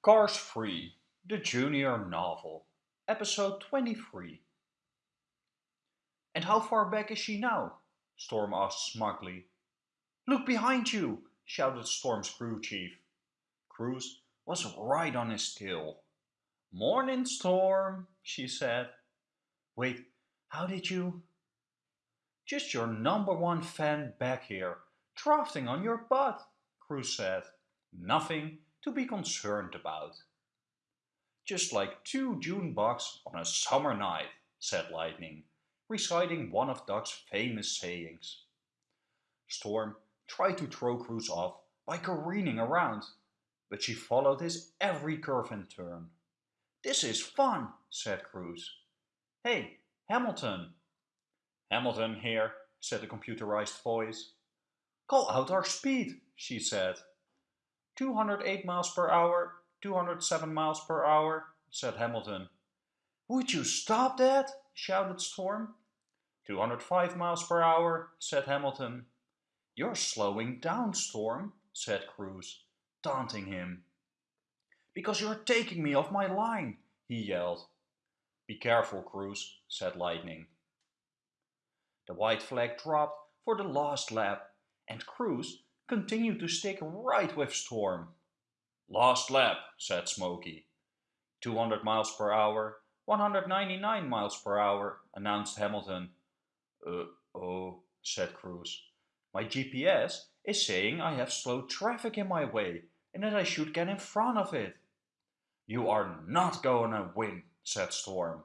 Cars 3, the Junior Novel, Episode 23. And how far back is she now? Storm asked smugly. Look behind you, shouted Storm's crew chief. Cruz was right on his tail. Morning, Storm, she said. Wait, how did you? Just your number one fan back here, drafting on your butt, Cruz said. Nothing to be concerned about. Just like two June bugs on a summer night, said Lightning, reciting one of Doc's famous sayings. Storm tried to throw Cruz off by careening around, but she followed his every curve and turn. This is fun, said Cruz. Hey, Hamilton. Hamilton here, said the computerized voice. Call out our speed, she said. 208 miles per hour, 207 miles per hour, said Hamilton. Would you stop that? shouted Storm. 205 miles per hour, said Hamilton. You're slowing down, Storm, said Cruz, taunting him. Because you're taking me off my line, he yelled. Be careful, Cruz, said Lightning. The white flag dropped for the last lap, and Cruz continued to stick right with Storm. Last lap, said Smokey. 200 miles per hour, 199 miles per hour, announced Hamilton. Uh, oh, said Cruz. My GPS is saying I have slow traffic in my way and that I should get in front of it. You are not going to win, said Storm.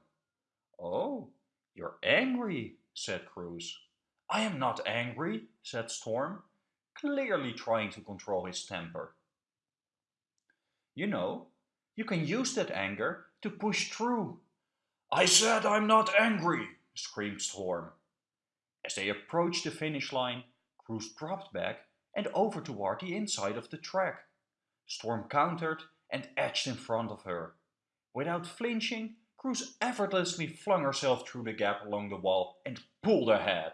Oh, you're angry, said Cruz. I am not angry, said Storm clearly trying to control his temper. You know, you can use that anger to push through. I said I'm not angry, screamed Storm. As they approached the finish line, Cruz dropped back and over toward the inside of the track. Storm countered and edged in front of her. Without flinching, Cruz effortlessly flung herself through the gap along the wall and pulled ahead.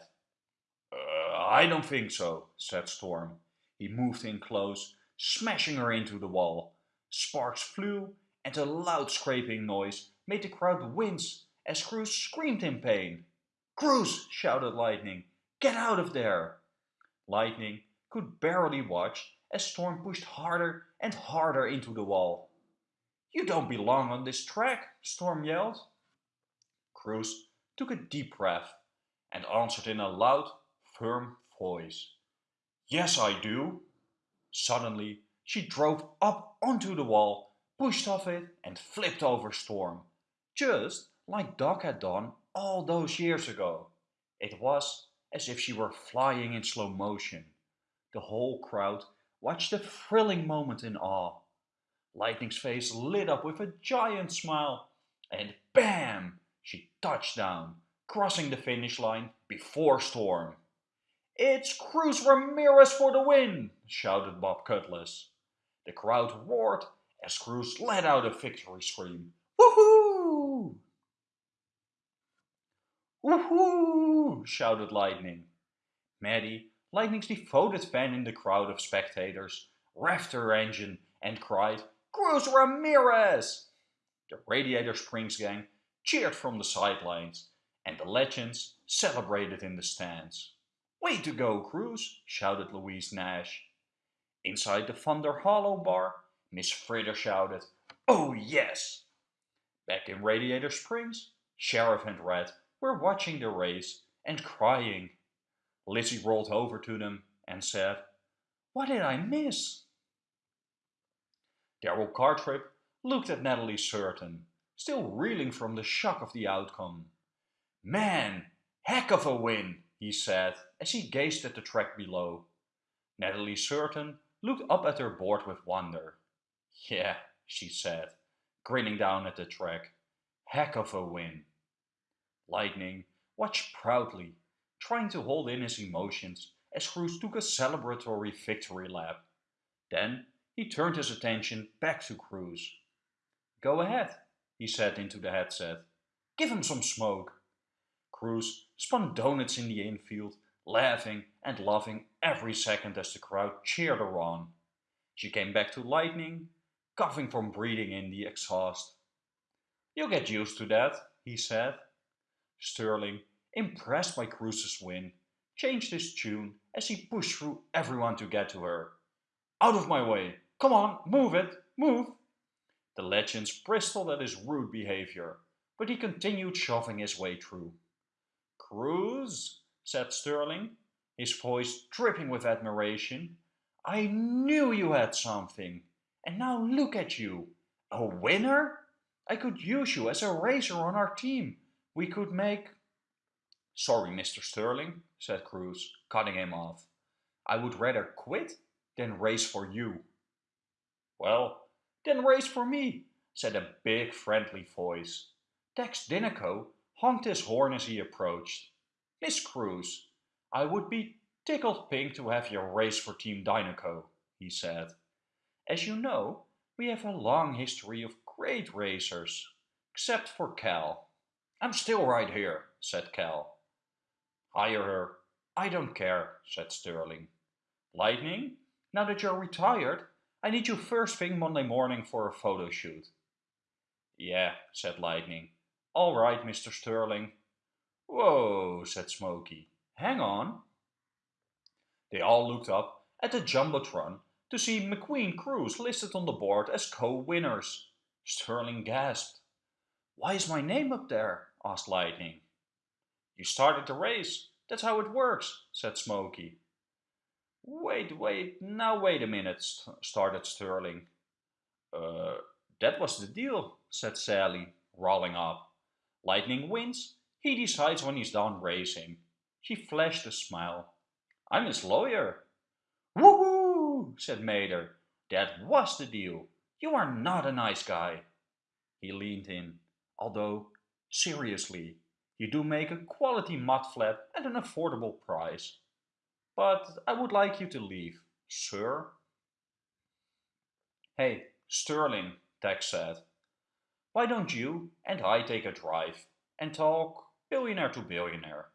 I don't think so, said Storm. He moved in close, smashing her into the wall. Sparks flew, and a loud scraping noise made the crowd wince as Cruz screamed in pain. Cruz, shouted Lightning, get out of there! Lightning could barely watch as Storm pushed harder and harder into the wall. You don't belong on this track, Storm yelled. Cruz took a deep breath and answered in a loud, firm voice. Yes, I do. Suddenly, she drove up onto the wall, pushed off it and flipped over Storm, just like Doc had done all those years ago. It was as if she were flying in slow motion. The whole crowd watched the thrilling moment in awe. Lightning's face lit up with a giant smile, and BAM! She touched down, crossing the finish line before Storm. It's Cruz Ramirez for the win, shouted Bob Cutlass. The crowd roared as Cruz let out a victory scream. Woohoo! Woohoo! shouted Lightning. Maddie, Lightning's devoted fan in the crowd of spectators, revved her engine and cried, Cruz Ramirez! The Radiator Springs gang cheered from the sidelines, and the legends celebrated in the stands. Way to go, Cruz, shouted Louise Nash. Inside the Thunder Hollow bar, Miss Fritter shouted, Oh yes! Back in Radiator Springs, Sheriff and Red were watching the race and crying. Lizzie rolled over to them and said, What did I miss? Darrell Cartrip looked at Natalie Certain, still reeling from the shock of the outcome. Man, heck of a win, he said as he gazed at the track below. Natalie Certain looked up at her board with wonder. Yeah, she said, grinning down at the track. Heck of a win. Lightning watched proudly, trying to hold in his emotions as Cruz took a celebratory victory lap. Then he turned his attention back to Cruz. Go ahead, he said into the headset. Give him some smoke. Cruz spun donuts in the infield, laughing and laughing every second as the crowd cheered her on. She came back to Lightning. coughing from breathing in the exhaust. You'll get used to that, he said. Sterling, impressed by Cruz's win, changed his tune as he pushed through everyone to get to her. Out of my way! Come on, move it, move! The legends bristled at his rude behavior, but he continued shoving his way through. Cruz, said Sterling, his voice dripping with admiration, I knew you had something. And now look at you. A winner? I could use you as a racer on our team. We could make... Sorry, Mr. Sterling, said Cruz, cutting him off. I would rather quit than race for you. Well, then race for me, said a big friendly voice. Tex Dinoco honked his horn as he approached. Miss Cruz, I would be tickled pink to have you race for Team Dinoco, he said. As you know, we have a long history of great racers, except for Cal. I'm still right here, said Cal. Hire her. I don't care, said Sterling. Lightning, now that you're retired, I need you first thing Monday morning for a photo shoot. Yeah, said Lightning. All right, Mr. Sterling. Whoa, said Smokey. Hang on. They all looked up at the Jumbotron to see McQueen Cruz listed on the board as co-winners. Sterling gasped. Why is my name up there? asked Lightning. You started the race. That's how it works, said Smokey. Wait, wait, now wait a minute, started Sterling. Uh, that was the deal, said Sally, rolling up. Lightning wins. He decides when he's done racing. She flashed a smile. I'm his lawyer. Woohoo, said Mater. That was the deal. You are not a nice guy. He leaned in. Although, seriously, you do make a quality mud flat at an affordable price. But I would like you to leave, sir. Hey, Sterling, Tex said. Why don't you and I take a drive and talk billionaire to billionaire?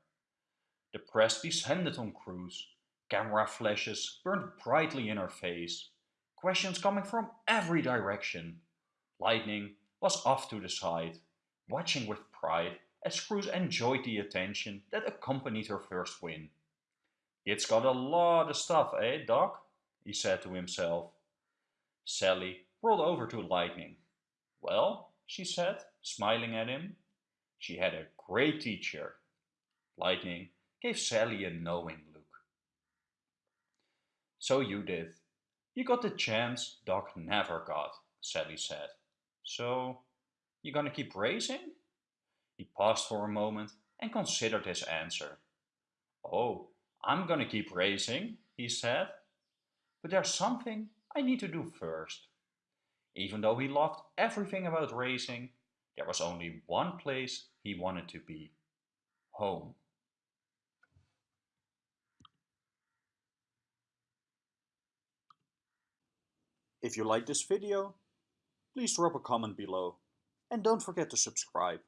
The press descended on Cruz. Camera flashes burned brightly in her face. Questions coming from every direction. Lightning was off to the side, watching with pride as Cruz enjoyed the attention that accompanied her first win. It's got a lot of stuff, eh, Doc? he said to himself. Sally rolled over to Lightning. Well, she said, smiling at him. She had a great teacher. Lightning gave Sally a knowing look. So you did. You got the chance Doc never got, Sally said. So, you gonna keep racing? He paused for a moment and considered his answer. Oh, I'm gonna keep racing, he said. But there's something I need to do first. Even though he loved everything about racing, there was only one place he wanted to be. Home. If you like this video, please drop a comment below and don't forget to subscribe.